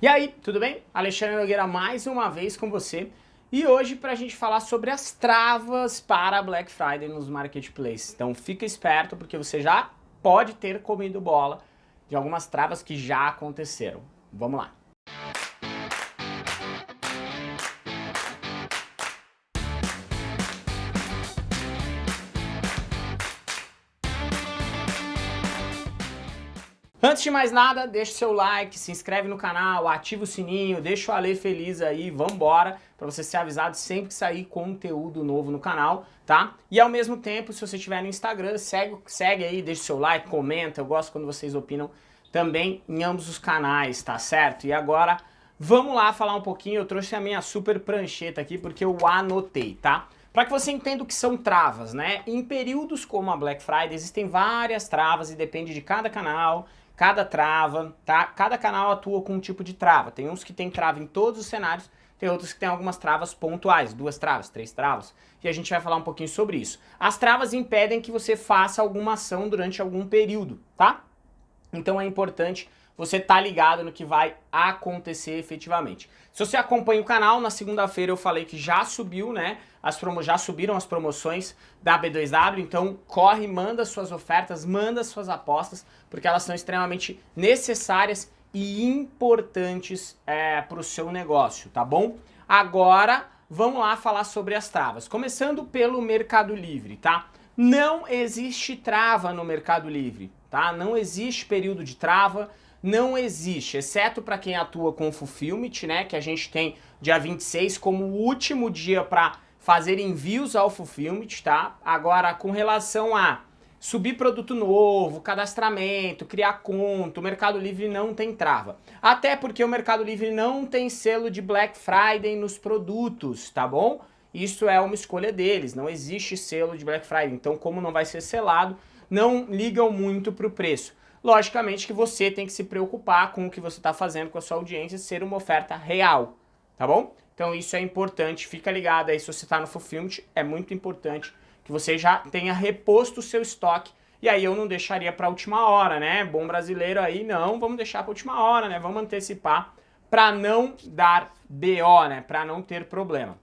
E aí, tudo bem? Alexandre Nogueira mais uma vez com você. E hoje para a gente falar sobre as travas para Black Friday nos marketplaces. Então fica esperto porque você já pode ter comido bola de algumas travas que já aconteceram. Vamos lá. Antes de mais nada, deixa seu like, se inscreve no canal, ativa o sininho, deixa o Ale feliz aí, vambora, para você ser avisado sempre que sair conteúdo novo no canal, tá? E ao mesmo tempo, se você estiver no Instagram, segue, segue aí, deixa seu like, comenta, eu gosto quando vocês opinam também em ambos os canais, tá certo? E agora, vamos lá falar um pouquinho, eu trouxe a minha super prancheta aqui porque eu anotei, tá? Para que você entenda o que são travas, né? Em períodos como a Black Friday existem várias travas e depende de cada canal, cada trava, tá? Cada canal atua com um tipo de trava. Tem uns que tem trava em todos os cenários, tem outros que tem algumas travas pontuais, duas travas, três travas, e a gente vai falar um pouquinho sobre isso. As travas impedem que você faça alguma ação durante algum período, tá? Então é importante você tá ligado no que vai acontecer efetivamente. Se você acompanha o canal, na segunda-feira eu falei que já subiu, né? As promo já subiram as promoções da B2W, então corre, manda suas ofertas, manda suas apostas, porque elas são extremamente necessárias e importantes é, para o seu negócio, tá bom? Agora, vamos lá falar sobre as travas. Começando pelo Mercado Livre, tá? Não existe trava no Mercado Livre, tá? Não existe período de trava, não existe, exceto para quem atua com Fulfillment, né, que a gente tem dia 26 como o último dia para fazer envios ao Fulfillment, tá? Agora, com relação a subir produto novo, cadastramento, criar conta, o Mercado Livre não tem trava. Até porque o Mercado Livre não tem selo de Black Friday nos produtos, tá bom? Isso é uma escolha deles, não existe selo de Black Friday, então como não vai ser selado, não ligam muito para o preço. Logicamente que você tem que se preocupar com o que você está fazendo com a sua audiência ser uma oferta real, tá bom? Então isso é importante, fica ligado aí se você está no Fulfillment, é muito importante que você já tenha reposto o seu estoque e aí eu não deixaria para a última hora, né? Bom brasileiro aí, não, vamos deixar para a última hora, né? Vamos antecipar para não dar BO, né? Para não ter problema.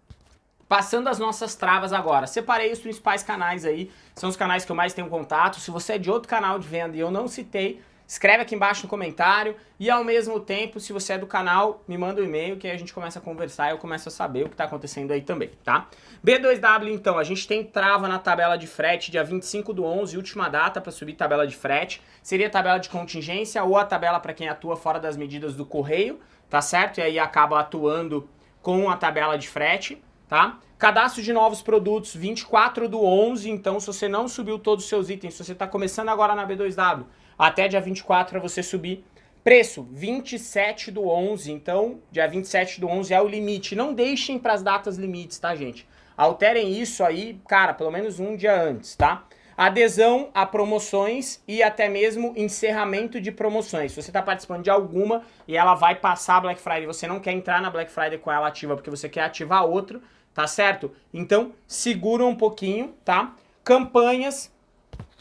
Passando as nossas travas agora, separei os principais canais aí, são os canais que eu mais tenho contato. Se você é de outro canal de venda e eu não citei, escreve aqui embaixo no comentário. E ao mesmo tempo, se você é do canal, me manda um e-mail que aí a gente começa a conversar e eu começo a saber o que está acontecendo aí também, tá? B2W então, a gente tem trava na tabela de frete dia 25 do 11, última data para subir tabela de frete. Seria tabela de contingência ou a tabela para quem atua fora das medidas do correio, tá certo? E aí acaba atuando com a tabela de frete tá? Cadastro de novos produtos 24 do 11, então se você não subiu todos os seus itens, se você está começando agora na B2W, até dia 24 para você subir. Preço, 27 do 11, então dia 27 do 11 é o limite. Não deixem para as datas limites, tá gente? Alterem isso aí, cara, pelo menos um dia antes, tá? Adesão a promoções e até mesmo encerramento de promoções. Se você está participando de alguma e ela vai passar a Black Friday, você não quer entrar na Black Friday com ela ativa porque você quer ativar outro, tá certo? Então, segura um pouquinho, tá? Campanhas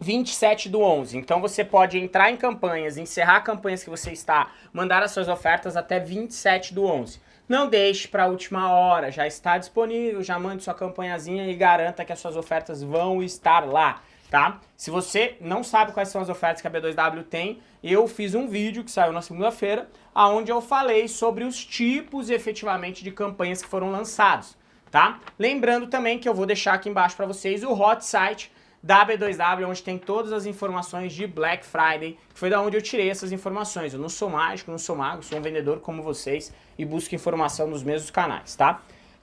27 do 11. Então você pode entrar em campanhas, encerrar campanhas que você está, mandar as suas ofertas até 27 do 11. Não deixe para a última hora, já está disponível, já mande sua campanhazinha e garanta que as suas ofertas vão estar lá, tá? Se você não sabe quais são as ofertas que a B2W tem, eu fiz um vídeo que saiu na segunda-feira, onde eu falei sobre os tipos efetivamente de campanhas que foram lançados tá? Lembrando também que eu vou deixar aqui embaixo para vocês o hot site da B2W, onde tem todas as informações de Black Friday, que foi da onde eu tirei essas informações. Eu não sou mágico, não sou mago, sou um vendedor como vocês e busco informação nos mesmos canais, tá?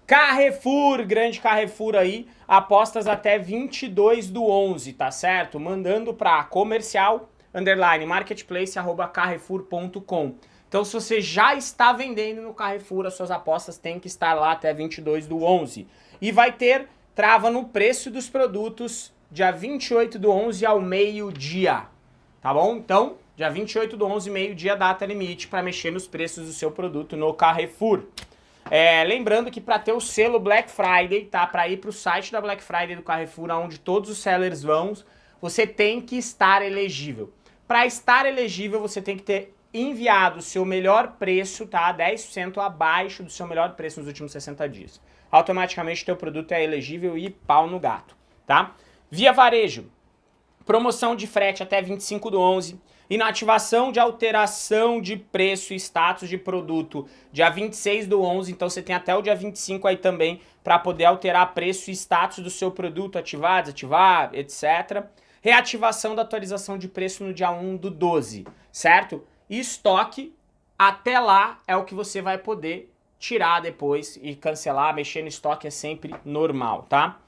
Carrefour, grande Carrefour aí, apostas até 22 do 11, tá certo? Mandando para comercial, underline, marketplace, arroba carrefour.com. Então se você já está vendendo no Carrefour, as suas apostas têm que estar lá até 22 do 11. E vai ter trava no preço dos produtos dia 28 do 11 ao meio-dia, tá bom? Então, dia 28 do 11, meio-dia, data limite para mexer nos preços do seu produto no Carrefour. É, lembrando que para ter o selo Black Friday, tá? Para ir para o site da Black Friday do Carrefour, onde todos os sellers vão, você tem que estar elegível. Para estar elegível, você tem que ter enviado o seu melhor preço, tá? 10% abaixo do seu melhor preço nos últimos 60 dias. Automaticamente teu produto é elegível e pau no gato, tá? Via varejo, promoção de frete até 25 do 11, inativação de alteração de preço e status de produto dia 26 do 11, então você tem até o dia 25 aí também para poder alterar preço e status do seu produto, ativar, desativar, etc. Reativação da atualização de preço no dia 1 do 12, certo? E estoque, até lá é o que você vai poder tirar depois e cancelar, mexer no estoque é sempre normal, tá?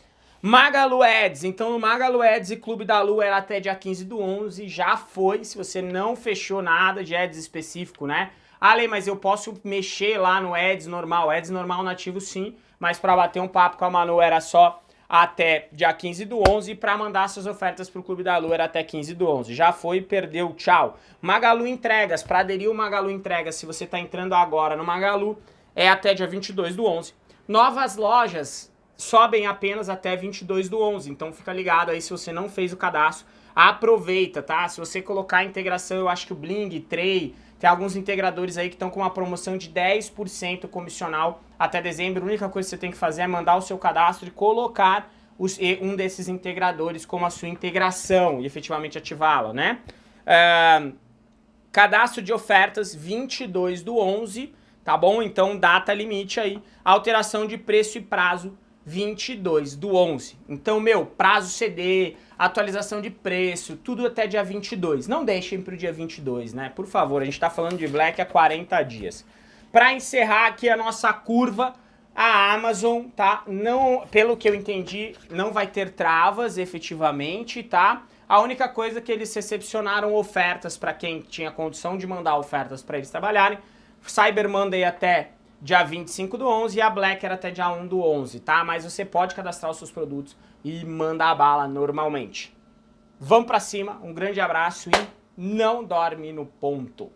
Magalu Ads, então no Magalu Ads e Clube da Lu era até dia 15 do 11, já foi, se você não fechou nada de Ads específico, né? Ale, mas eu posso mexer lá no Ads normal, Ads normal nativo sim, mas para bater um papo com a Manu era só até dia 15 do 11 e para mandar suas ofertas para o Clube da Lu era até 15 do 11. Já foi, perdeu, tchau. Magalu Entregas, para aderir o Magalu Entregas, se você está entrando agora no Magalu, é até dia 22 do 11. Novas lojas, sobem apenas até 22 do 11, então fica ligado aí se você não fez o cadastro, aproveita, tá? Se você colocar a integração, eu acho que o Bling, Tray, tem alguns integradores aí que estão com uma promoção de 10% comissional até dezembro. A única coisa que você tem que fazer é mandar o seu cadastro e colocar os, um desses integradores como a sua integração e efetivamente ativá-la, né? Cadastro de ofertas 22 do 11, tá bom? Então data limite aí, alteração de preço e prazo 22 do 11. Então, meu, prazo CD, atualização de preço, tudo até dia 22. Não deixem para o dia 22, né? Por favor, a gente está falando de Black há 40 dias. Para encerrar aqui a nossa curva, a Amazon, tá? Não, pelo que eu entendi, não vai ter travas efetivamente, tá? A única coisa que eles recepcionaram ofertas para quem tinha condição de mandar ofertas para eles trabalharem. Cyber Monday até dia 25 do 11 e a Black era até dia 1 do 11, tá? Mas você pode cadastrar os seus produtos e mandar a bala normalmente. Vamos pra cima, um grande abraço e não dorme no ponto.